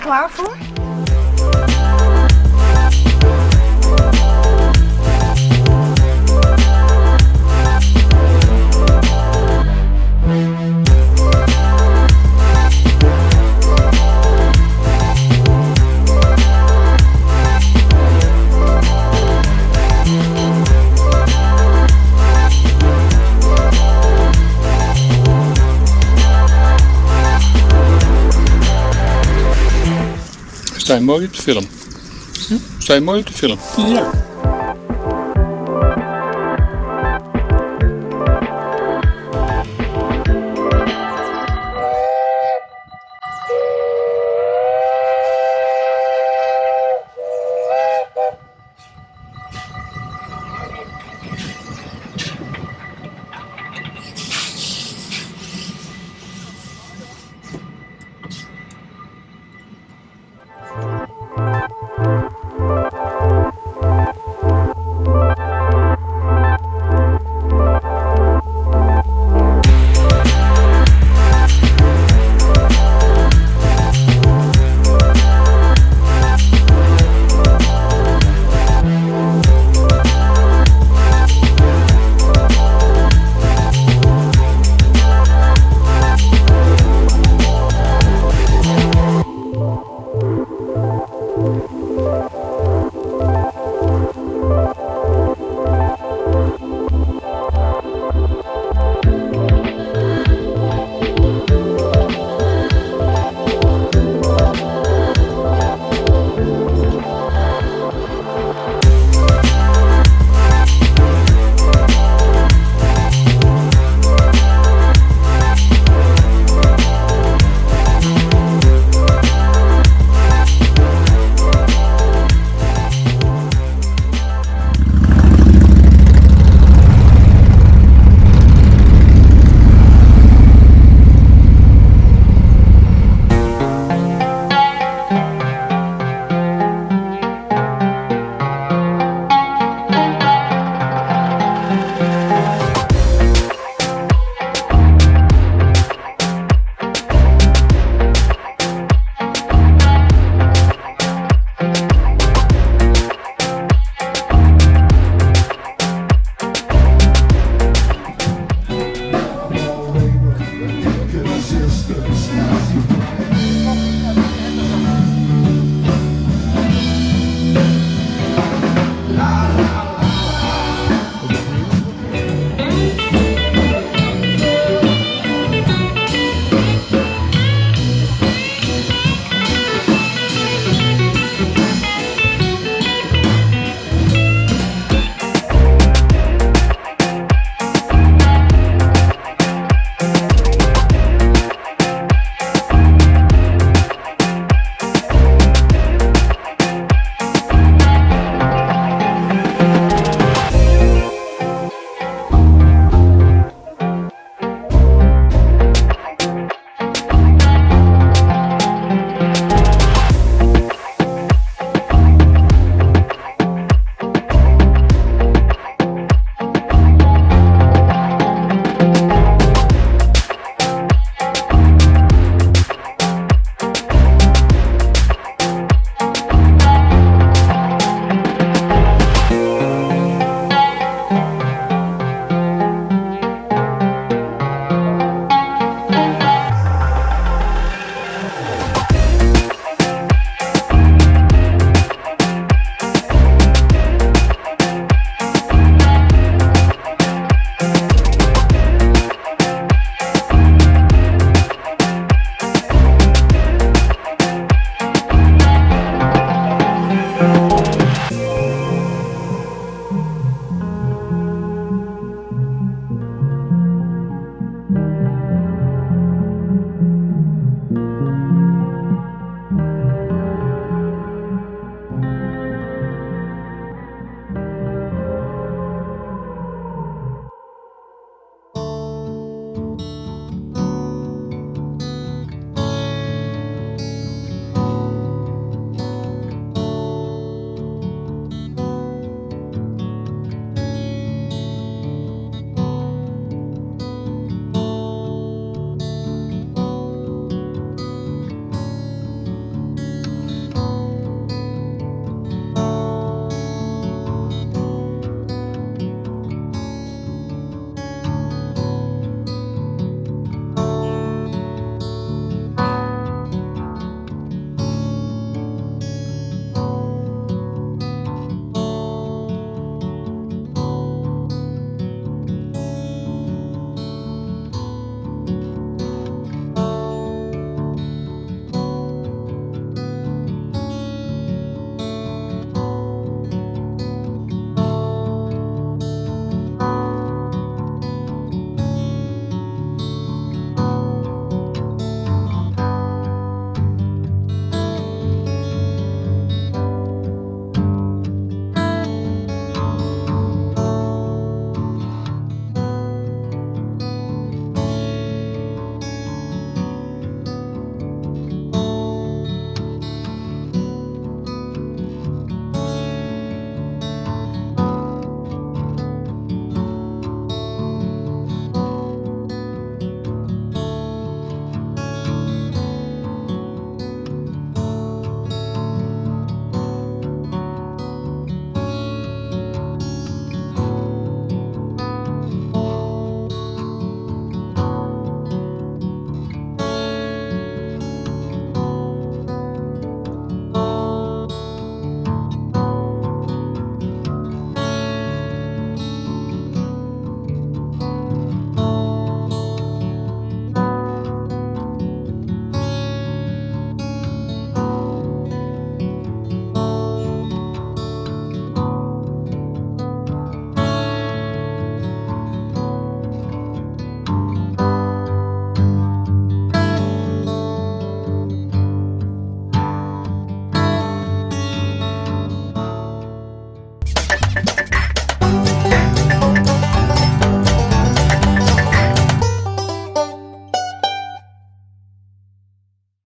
klaar voor? Mooi op de film? Sta je mooi op de film? Ja.